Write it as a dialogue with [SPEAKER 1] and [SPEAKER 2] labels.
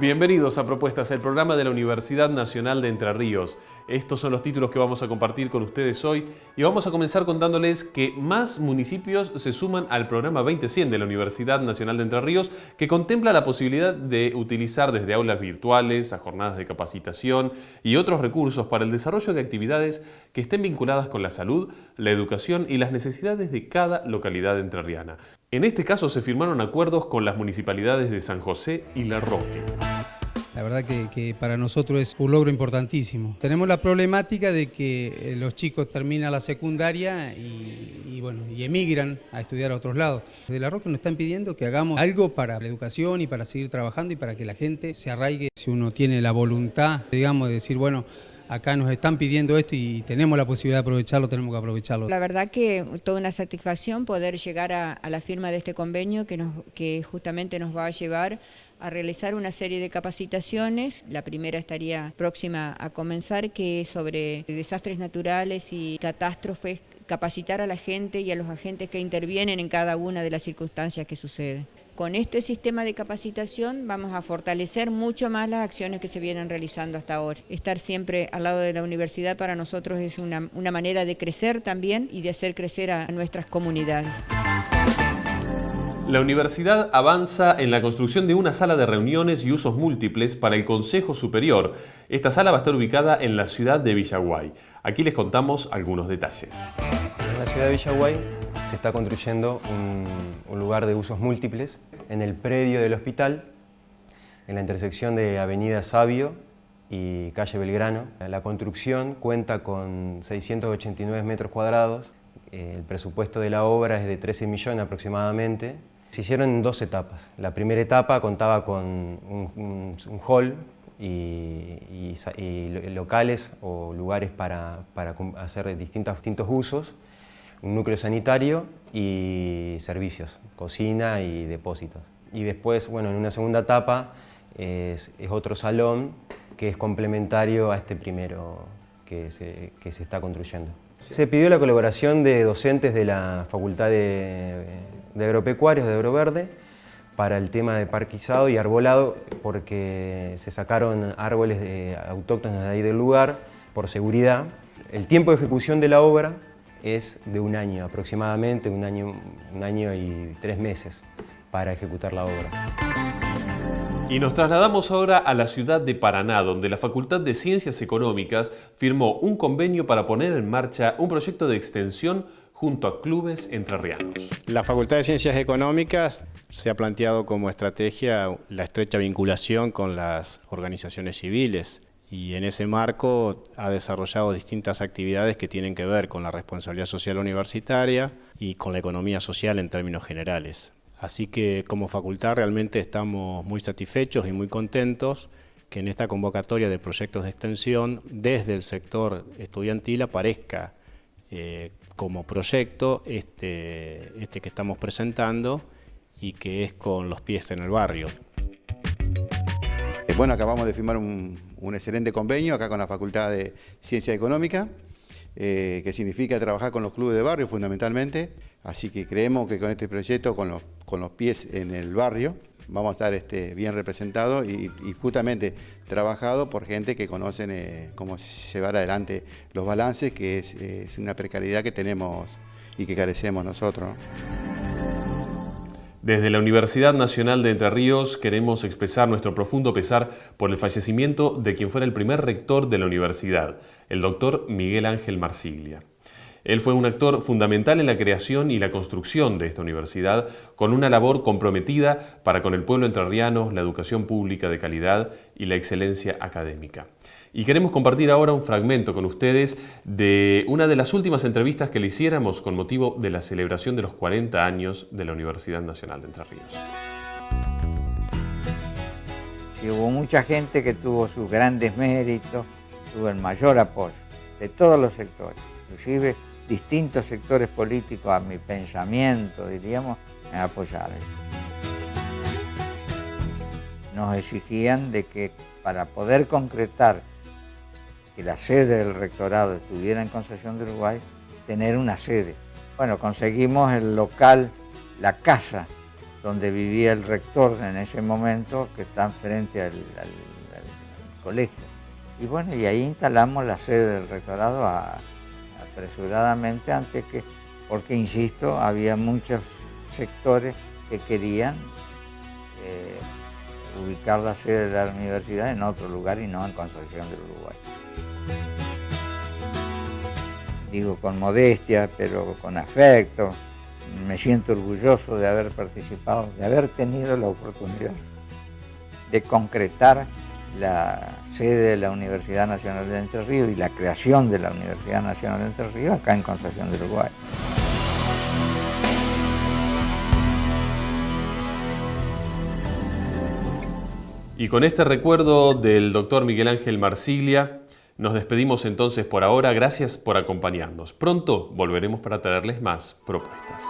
[SPEAKER 1] Bienvenidos a Propuestas, el programa de la Universidad Nacional de Entre Ríos. Estos son los títulos que vamos a compartir con ustedes hoy y vamos a comenzar contándoles que más municipios se suman al programa 20100 de la Universidad Nacional de Entre Ríos que contempla la posibilidad de utilizar desde aulas virtuales a jornadas de capacitación y otros recursos para el desarrollo de actividades que estén vinculadas con la salud, la educación y las necesidades de cada localidad entrerriana. En este caso se firmaron acuerdos con las municipalidades de San José y La Roque.
[SPEAKER 2] La verdad que, para nosotros es un logro importantísimo. Tenemos la problemática de que eh, los chicos terminan la secundaria y, bueno, y emigran a estudiar a otros lados. De La Roque nos están pidiendo que hagamos algo para la educación y para seguir trabajando y para que la gente se arraigue. Si uno tiene la voluntad, digamos, de decir, bueno, acá nos están pidiendo esto y tenemos la posibilidad de aprovecharlo, tenemos que aprovecharlo.
[SPEAKER 3] La verdad que toda una satisfacción poder llegar a, la firma de este convenio que, nos, que justamente nos va a llevar a realizar una serie de capacitaciones. La primera estaría próxima a comenzar, que es sobre desastres naturales y catástrofes, capacitar a la gente y a los agentes que intervienen en cada una de las circunstancias que suceden. Con este sistema de capacitación vamos a fortalecer mucho más las acciones que se vienen realizando hasta ahora. Estar siempre al lado de la universidad para nosotros es una, manera de crecer también y de hacer crecer a nuestras comunidades.
[SPEAKER 1] La universidad avanza en la construcción de una sala de reuniones y usos múltiples para el Consejo Superior. Esta sala va a estar ubicada en la ciudad de Villaguay. Aquí les contamos algunos detalles.
[SPEAKER 4] En la ciudad de Villaguay se está construyendo un, lugar de usos múltiples en el predio del hospital, en la intersección de Avenida Sabio y Calle Belgrano. La construcción cuenta con 689 metros cuadrados, el presupuesto de la obra es de 13 millones aproximadamente. Se hicieron en dos etapas. La primera etapa contaba con un, hall y, locales o lugares para, hacer distintos, usos un núcleo sanitario y servicios, cocina y depósitos. Y después, bueno, en una segunda etapa es, otro salón que es complementario a este primero que se, está construyendo. Se pidió la colaboración de docentes de la Facultad de, Agropecuarios de Agroverde para el tema de parquizado y arbolado porque se sacaron árboles de, autóctonos de ahí del lugar por seguridad. El tiempo de ejecución de la obra es de un año aproximadamente, un año, un año y tres meses para ejecutar la obra.
[SPEAKER 1] Y nos trasladamos ahora a la ciudad de Paraná, donde la Facultad de Ciencias Económicas firmó un convenio para poner en marcha un proyecto de extensión junto a clubes entrerrianos.
[SPEAKER 5] La Facultad de Ciencias Económicas se ha planteado como estrategia la estrecha vinculación con las organizaciones civiles y en ese marco ha desarrollado distintas actividades que tienen que ver con la responsabilidad social universitaria y con la economía social en términos generales. Así que como facultad realmente estamos muy satisfechos y muy contentos que en esta convocatoria de proyectos de extensión desde el sector estudiantil aparezca eh, como proyecto este, este que estamos presentando y que es con los pies en el barrio.
[SPEAKER 6] Bueno, acabamos de firmar un, excelente convenio acá con la Facultad de Ciencia Económica, eh, que significa trabajar con los clubes de barrio fundamentalmente, así que creemos que con este proyecto, con los, pies en el barrio, vamos a estar este, bien representados y, justamente trabajado por gente que conocen eh, cómo llevar adelante los balances, que es, una precariedad que tenemos y que carecemos nosotros.
[SPEAKER 1] Desde la Universidad Nacional de Entre Ríos queremos expresar nuestro profundo pesar por el fallecimiento de quien fuera el primer rector de la universidad, el doctor Miguel Ángel Marsiglia. Él fue un actor fundamental en la creación y la construcción de esta universidad, con una labor comprometida para con el pueblo entrerriano, la educación pública de calidad y la excelencia académica. Y queremos compartir ahora un fragmento con ustedes de una de las últimas entrevistas que le hiciéramos con motivo de la celebración de los 40 años de la Universidad Nacional de Entre Ríos.
[SPEAKER 7] Hubo mucha gente que tuvo sus grandes méritos, tuvo el mayor apoyo de todos los sectores, inclusive distintos sectores políticos a mi pensamiento, diríamos, me apoyaron. Nos exigían de que para poder concretar que la sede del rectorado estuviera en Concepción de Uruguay, tener una sede. Bueno, conseguimos el local, la casa donde vivía el rector en ese momento, que está frente al, colegio. Y bueno, y ahí instalamos la sede del rectorado apresuradamente antes que, porque insisto, había muchos sectores que querían eh, ubicar la sede de la universidad en otro lugar y no en Concepción del Uruguay. Digo con modestia, pero con afecto. Me siento orgulloso de haber participado, de haber tenido la oportunidad de concretar la sede de la Universidad Nacional de Entre Ríos y la creación de la Universidad Nacional de Entre Ríos acá en Concepción del Uruguay.
[SPEAKER 1] Y con este recuerdo del doctor Miguel Ángel Marsiglia, nos despedimos entonces por ahora. Gracias por acompañarnos. Pronto volveremos para traerles más propuestas.